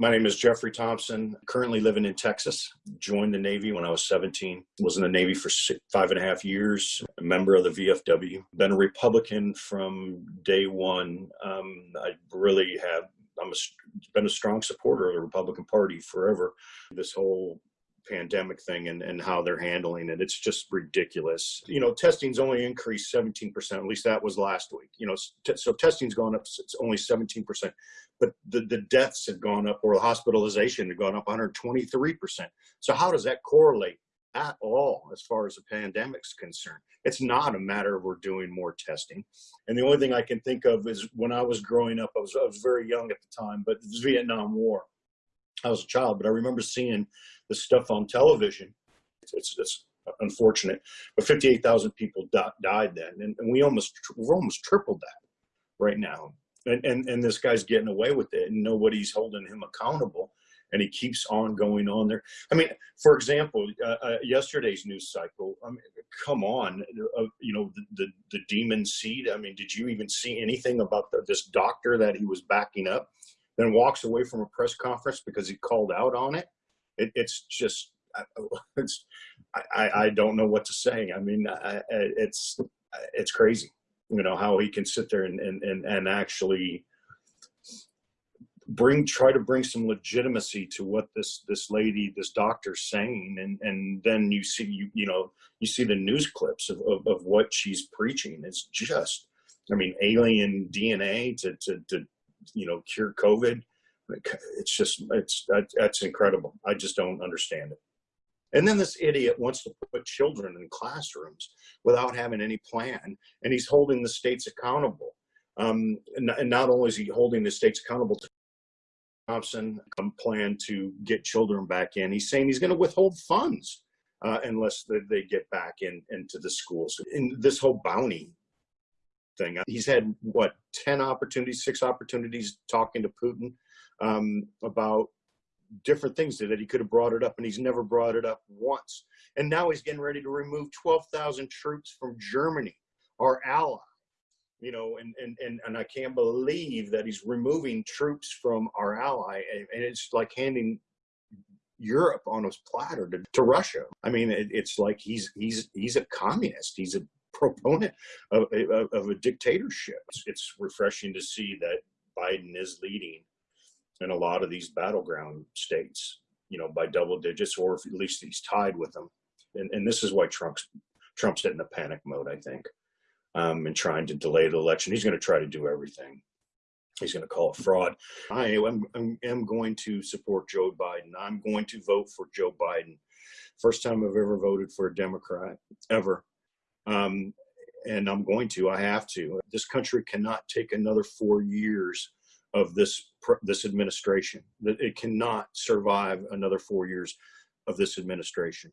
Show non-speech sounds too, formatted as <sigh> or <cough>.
My name is Jeffrey Thompson, currently living in Texas. Joined the Navy when I was 17. Was in the Navy for six, five and a half years, a member of the VFW. Been a Republican from day one. Um, I really have, I'm a, been a strong supporter of the Republican Party forever. This whole pandemic thing and, and how they're handling it. It's just ridiculous. You know, testing's only increased 17%, at least that was last week. You know, so testing's gone up, it's only 17%, but the, the deaths have gone up or the hospitalization have gone up 123%. So how does that correlate? at all as far as the pandemic's concerned. It's not a matter of we're doing more testing. And the only thing I can think of is when I was growing up, I was, I was very young at the time, but it was Vietnam War. I was a child, but I remember seeing the stuff on television. It's, it's, it's unfortunate, but 58,000 people di died then, and, and, we almost we're almost tripled that right now. And, and and this guy's getting away with it, and nobody's holding him accountable. And he keeps on going on there. I mean, for example, uh, uh, yesterday's news cycle. I mean, come on, uh, you know the, the, the demon seed. I mean, did you even see anything about the, this doctor that he was backing up? Then walks away from a press conference because he called out on it. It, it's just <laughs> it's I, I don't know what to say. I mean, I, it's it's crazy, you know, how he can sit there and and and, and actually bring try to bring some legitimacy to what this this lady this doctor's saying. And and then you see you you know you see the news clips of, of, of what she's preaching. It's just i mean alien dna to to, to you know cure covid it's just it's that, that's incredible. I just don't understand it. And then this idiot wants to put children in classrooms without having any plan and he's holding the states accountable. Um, and, and, not only is he holding the states accountable to thompson um, plan to get children back in he's saying he's going to withhold funds uh, unless they, they, get back in into the schools. In this whole bounty thing he's had what 10 opportunities six opportunities talking to putin um, about different things that he could have brought it up and he's never brought it up once. And now he's getting ready to remove 12,000 troops from Germany, our ally. You know, and, and, and, and I can't believe that he's removing troops from our ally. And, it's like handing Europe on his platter to, to Russia. I mean, it, it's like he's, he's, he's a communist. He's a proponent of, of, of a dictatorship. It's refreshing to see that Biden is leading in a lot of these battleground states, you know, by double digits, or at least he's tied with them. And, and this is why Trump's Trump's in a panic mode, I think, um, and trying to delay the election. He's going to try to do everything. He's going to call it fraud. I am, am going to support Joe Biden. I'm going to vote for Joe Biden. First time I've ever voted for a Democrat, ever. Um, and I'm going to, I have to. This country cannot take another four years of this this administration. It cannot survive another four years of this administration.